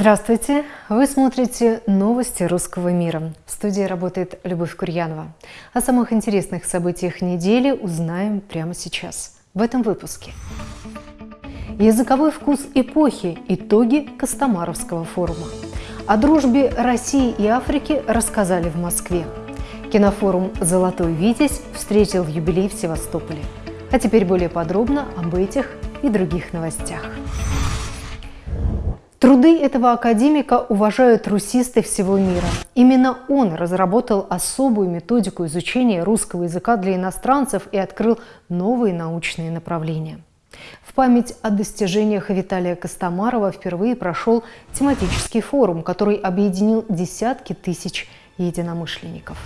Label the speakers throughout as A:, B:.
A: Здравствуйте! Вы смотрите новости русского мира. В студии работает Любовь Курьянова. О самых интересных событиях недели узнаем прямо сейчас, в этом выпуске. Языковой вкус эпохи. Итоги Костомаровского форума. О дружбе России и Африки рассказали в Москве. Кинофорум «Золотой Витязь» встретил юбилей в Севастополе. А теперь более подробно об этих и других новостях. Труды этого академика уважают русисты всего мира. Именно он разработал особую методику изучения русского языка для иностранцев и открыл новые научные направления. В память о достижениях Виталия Костомарова впервые прошел тематический форум, который объединил десятки тысяч единомышленников.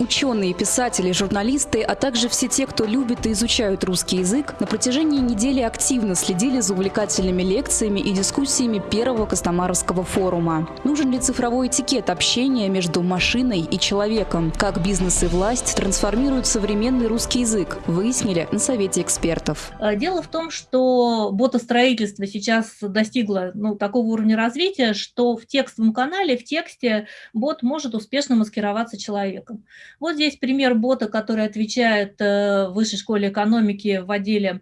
B: Ученые, писатели, журналисты, а также все те, кто любит и изучают русский язык, на протяжении недели активно следили за увлекательными лекциями и дискуссиями первого Костомаровского форума. Нужен ли цифровой этикет общения между машиной и человеком? Как бизнес и власть трансформируют современный русский язык? Выяснили на Совете экспертов.
C: А, дело в том, что ботостроительство сейчас достигло ну, такого уровня развития, что в текстовом канале, в тексте бот может успешно маскироваться человеком. Вот здесь пример бота, который отвечает э, в Высшей школе экономики в отделе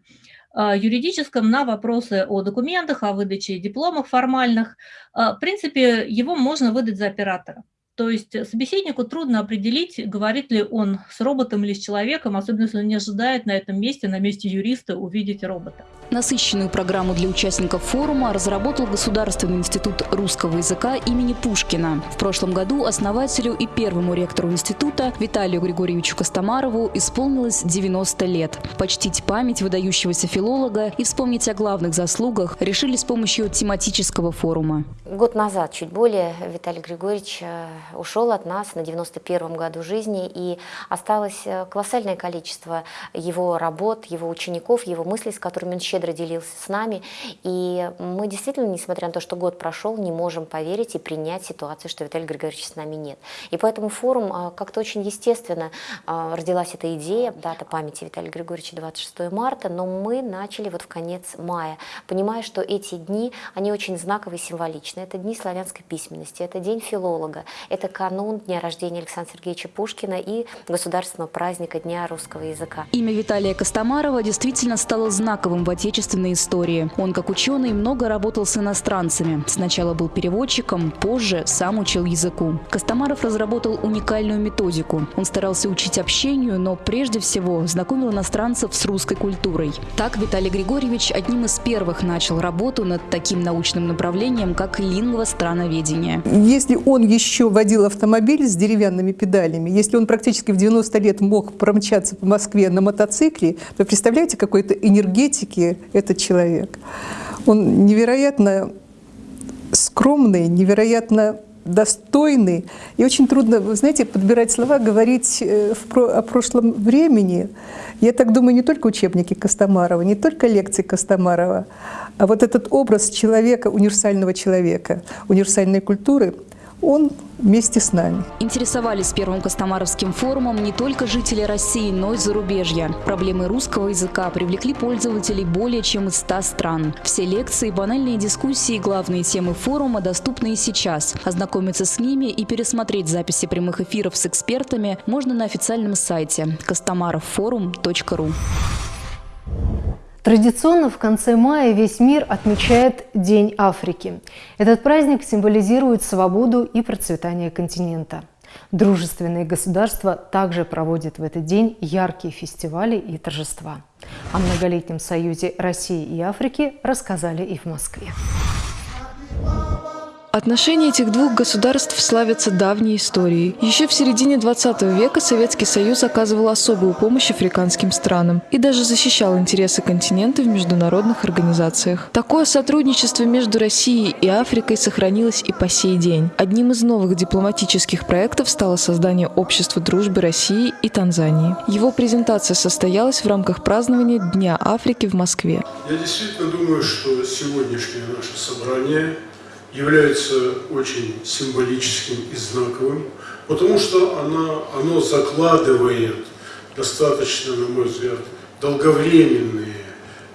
C: э, юридическом на вопросы о документах, о выдаче дипломов формальных. Э, в принципе, его можно выдать за оператора. То есть собеседнику трудно определить, говорит ли он с роботом или с человеком, особенно если он не ожидает на этом месте, на месте юриста, увидеть робота.
B: Насыщенную программу для участников форума разработал Государственный институт русского языка имени Пушкина. В прошлом году основателю и первому ректору института Виталию Григорьевичу Костомарову исполнилось 90 лет. Почтить память выдающегося филолога и вспомнить о главных заслугах решили с помощью тематического форума.
D: Год назад, чуть более, Виталий Григорьевич э, ушел от нас на 91-м году жизни, и осталось э, колоссальное количество его работ, его учеников, его мыслей, с которыми он щедро щедро делился с нами. И мы действительно, несмотря на то, что год прошел, не можем поверить и принять ситуацию, что Виталия Григорьевича с нами нет. И поэтому форум а, как-то очень естественно а, родилась эта идея, дата памяти Виталия Григорьевича 26 марта, но мы начали вот в конец мая, понимая, что эти дни, они очень знаковые и символичны. Это дни славянской письменности, это день филолога, это канун дня рождения Александра Сергеевича Пушкина и государственного праздника Дня русского языка.
B: Имя Виталия Костомарова действительно стало знаковым в отечественной истории. Он, как ученый, много работал с иностранцами. Сначала был переводчиком, позже сам учил языку. Костомаров разработал уникальную методику. Он старался учить общению, но прежде всего знакомил иностранцев с русской культурой. Так Виталий Григорьевич одним из первых начал работу над таким научным направлением, как лингвостроноведение.
E: Если он еще водил автомобиль с деревянными педалями, если он практически в 90 лет мог промчаться по Москве на мотоцикле, то представляете, какой-то энергетики, этот человек. Он невероятно скромный, невероятно достойный. И очень трудно, вы знаете, подбирать слова, говорить э, о прошлом времени. Я так думаю, не только учебники Костомарова, не только лекции Костомарова, а вот этот образ человека, универсального человека, универсальной культуры – он вместе с нами.
B: Интересовались первым Костомаровским форумом не только жители России, но и зарубежья. Проблемы русского языка привлекли пользователей более чем из 100 стран. Все лекции, банальные дискуссии и главные темы форума доступны и сейчас. Ознакомиться с ними и пересмотреть записи прямых эфиров с экспертами можно на официальном сайте kostomarovforum.ru.
A: Традиционно в конце мая весь мир отмечает День Африки. Этот праздник символизирует свободу и процветание континента. Дружественные государства также проводят в этот день яркие фестивали и торжества. О многолетнем союзе России и Африки рассказали и в Москве.
F: Отношения этих двух государств славятся давней историей. Еще в середине 20 века Советский Союз оказывал особую помощь африканским странам и даже защищал интересы континента в международных организациях. Такое сотрудничество между Россией и Африкой сохранилось и по сей день. Одним из новых дипломатических проектов стало создание Общества дружбы России и Танзании. Его презентация состоялась в рамках празднования Дня Африки в Москве.
G: Я действительно думаю, что сегодняшнее наше собрание – является очень символическим и знаковым, потому что оно, оно закладывает достаточно, на мой взгляд, долговременные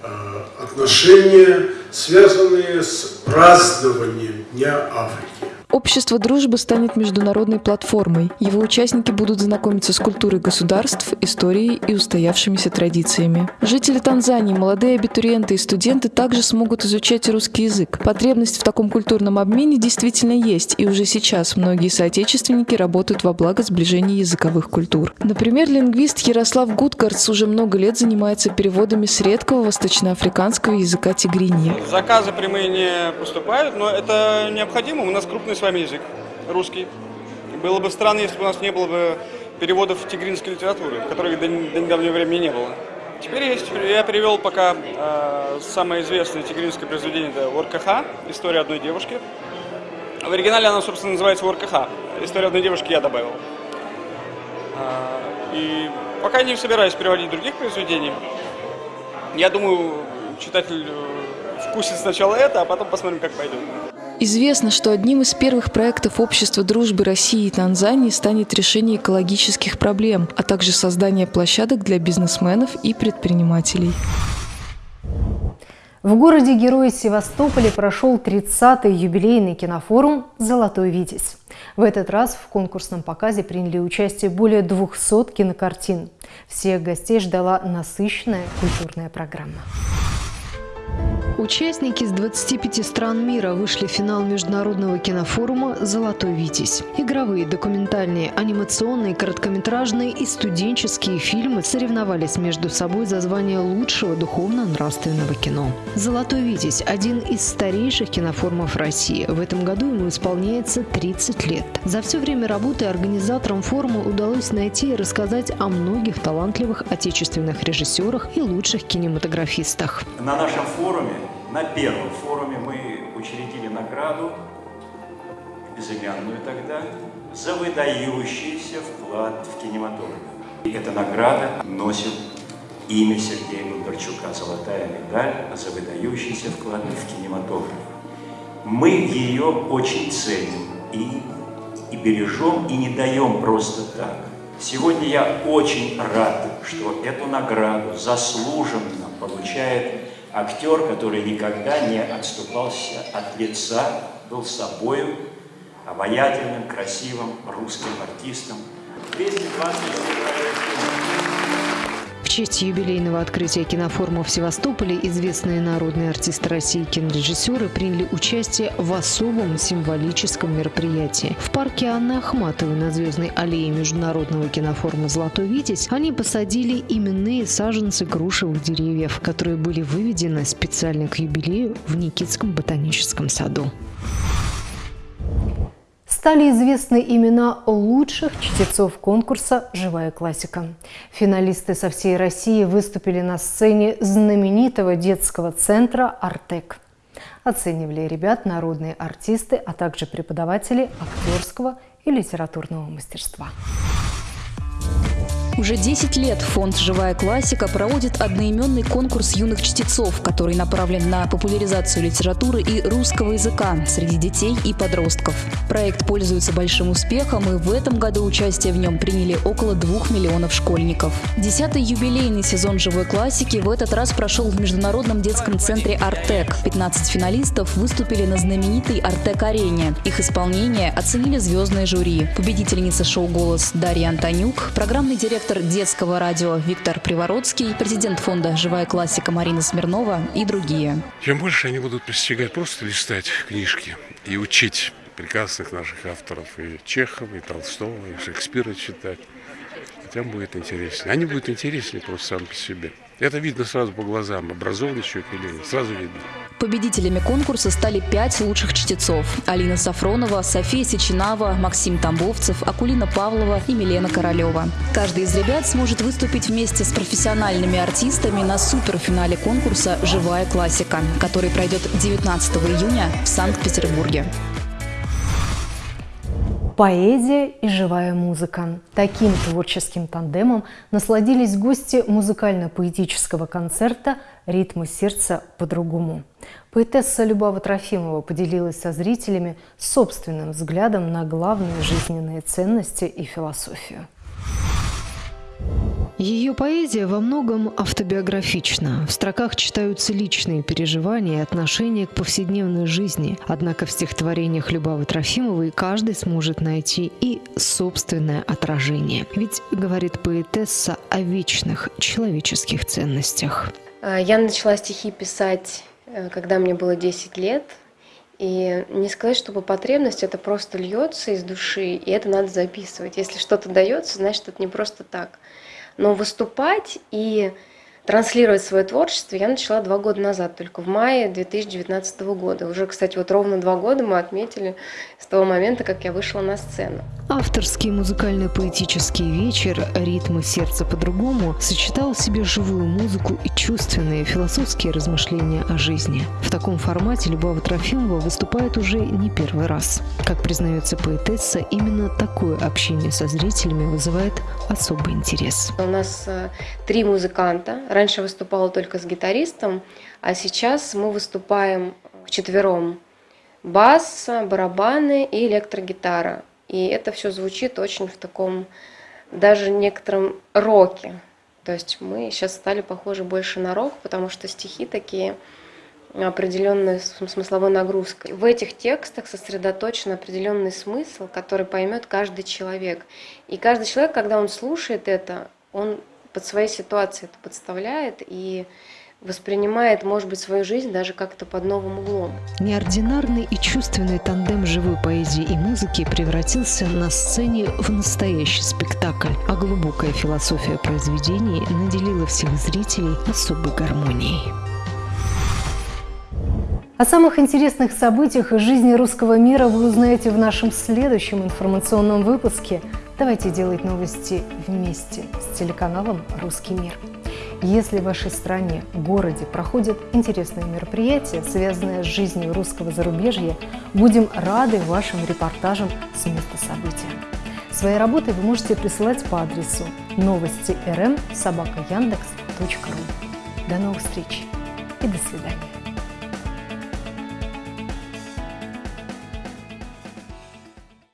G: э, отношения связанные с празднованием Дня Африки.
F: Общество дружбы станет международной платформой. Его участники будут знакомиться с культурой государств, историей и устоявшимися традициями. Жители Танзании, молодые абитуриенты и студенты также смогут изучать русский язык. Потребность в таком культурном обмене действительно есть, и уже сейчас многие соотечественники работают во благо сближения языковых культур. Например, лингвист Ярослав Гудкарц уже много лет занимается переводами с редкого восточноафриканского языка тигриньи.
H: Заказы прямые не поступают, но это необходимо. У нас крупный вами язык, русский. Было бы странно, если бы у нас не было бы переводов тигринской литературы, которых до, до недавнего времени не было. Теперь есть. Я перевел пока э, самое известное тигринское произведение, это Воркаха, история одной девушки. В оригинале она, собственно, называется Воркаха. История одной девушки я добавил. Э, и пока не собираюсь переводить других произведений. Я думаю, читатель э, вкусит сначала это, а потом посмотрим, как пойдет.
F: Известно, что одним из первых проектов Общества дружбы России и Танзании станет решение экологических проблем, а также создание площадок для бизнесменов и предпринимателей.
A: В городе Герои Севастополе прошел 30-й юбилейный кинофорум «Золотой Витязь». В этот раз в конкурсном показе приняли участие более 200 кинокартин. Всех гостей ждала насыщенная культурная программа.
I: Участники из 25 стран мира вышли в финал международного кинофорума «Золотой Витязь». Игровые, документальные, анимационные, короткометражные и студенческие фильмы соревновались между собой за звание лучшего духовно-нравственного кино. «Золотой Витязь» – один из старейших кинофорумов России. В этом году ему исполняется 30 лет. За все время работы организаторам форума удалось найти и рассказать о многих талантливых отечественных режиссерах и лучших кинематографистах.
J: На нашем форуме на первом форуме мы учредили награду, безымянную тогда, за выдающийся вклад в кинематограф. И эта награда носит имя Сергея Бондарчука «Золотая медаль за выдающийся вклад в кинематограф». Мы ее очень ценим и, и бережем, и не даем просто так. Сегодня я очень рад, что эту награду заслуженно получает актер, который никогда не отступался от лица, был собою, обаятельным, красивым русским артистом. 220
I: честь юбилейного открытия кинофорума в Севастополе известные народные артисты России и кинорежиссеры приняли участие в особом символическом мероприятии. В парке Анны Ахматовой на Звездной аллее Международного кинофорума «Золотой Витязь» они посадили именные саженцы грушевых деревьев, которые были выведены специально к юбилею в Никитском ботаническом саду
A: стали известны имена лучших чтецов конкурса «Живая классика». Финалисты со всей России выступили на сцене знаменитого детского центра «Артек». Оценивали ребят народные артисты, а также преподаватели актерского и литературного мастерства.
B: Уже 10 лет фонд «Живая классика» проводит одноименный конкурс юных чтецов, который направлен на популяризацию литературы и русского языка среди детей и подростков. Проект пользуется большим успехом, и в этом году участие в нем приняли около двух миллионов школьников. Десятый юбилейный сезон «Живой классики» в этот раз прошел в Международном детском центре «Артек». 15 финалистов выступили на знаменитой «Артек-арене». Их исполнение оценили звездные жюри. Победительница шоу «Голос» Дарья Антонюк, программный директор директор детского радио Виктор Привородский, президент фонда «Живая классика» Марина Смирнова и другие.
K: Чем больше они будут постигать, просто листать книжки и учить прекрасных наших авторов, и Чехова, и Толстого, и Шекспира читать, тем будет интереснее. Они будут интереснее просто сами по себе. Это видно сразу по глазам, образованный человек или нет, сразу видно.
B: Победителями конкурса стали пять лучших чтецов. Алина Сафронова, София Сечинава, Максим Тамбовцев, Акулина Павлова и Милена Королева. Каждый из ребят сможет выступить вместе с профессиональными артистами на суперфинале конкурса «Живая классика», который пройдет 19 июня в Санкт-Петербурге.
A: Поэзия и живая музыка. Таким творческим тандемом насладились гости музыкально-поэтического концерта «Ритмы сердца по-другому». Поэтесса Любава Трофимова поделилась со зрителями собственным взглядом на главные жизненные ценности и философию. Ее поэзия во многом автобиографична. В строках читаются личные переживания и отношения к повседневной жизни. Однако в стихотворениях Любавы Трофимовой каждый сможет найти и собственное отражение. Ведь, говорит поэтесса, о вечных человеческих ценностях.
L: А, я начала стихи писать, э, когда мне было 10 лет. И не сказать, чтобы потребность, это просто льется из души, и это надо записывать. Если что-то дается, значит, это не просто так. Но выступать и транслировать свое творчество я начала два года назад, только в мае 2019 года. Уже, кстати, вот ровно два года мы отметили с того момента, как я вышла на сцену.
A: Авторский музыкально-поэтический вечер «Ритмы сердца по-другому» сочетал в себе живую музыку и чувственные философские размышления о жизни. В таком формате Любава Трофимова выступает уже не первый раз. Как признается поэтесса, именно такое общение со зрителями вызывает особый интерес.
L: У нас э, три музыканта. Раньше выступала только с гитаристом, а сейчас мы выступаем вчетвером. Бас, барабаны и электрогитара. И это все звучит очень в таком, даже некотором роке. То есть мы сейчас стали похожи больше на рок, потому что стихи такие определенной смысловой нагрузкой. В этих текстах сосредоточен определенный смысл, который поймет каждый человек. И каждый человек, когда он слушает это, он под своей ситуацией это подставляет и воспринимает, может быть, свою жизнь даже как-то под новым углом.
A: Неординарный и чувственный тандем живой поэзии и музыки превратился на сцене в настоящий спектакль, а глубокая философия произведений наделила всех зрителей особой гармонией.
M: О самых интересных событиях из жизни русского мира вы узнаете в нашем следующем информационном выпуске. Давайте делать новости вместе с телеканалом «Русский мир». Если в вашей стране, городе проходят интересные мероприятия, связанные с жизнью русского зарубежья, будем рады вашим репортажам с места события. Свои работы вы можете присылать по адресу новости рм собака До новых встреч и до свидания.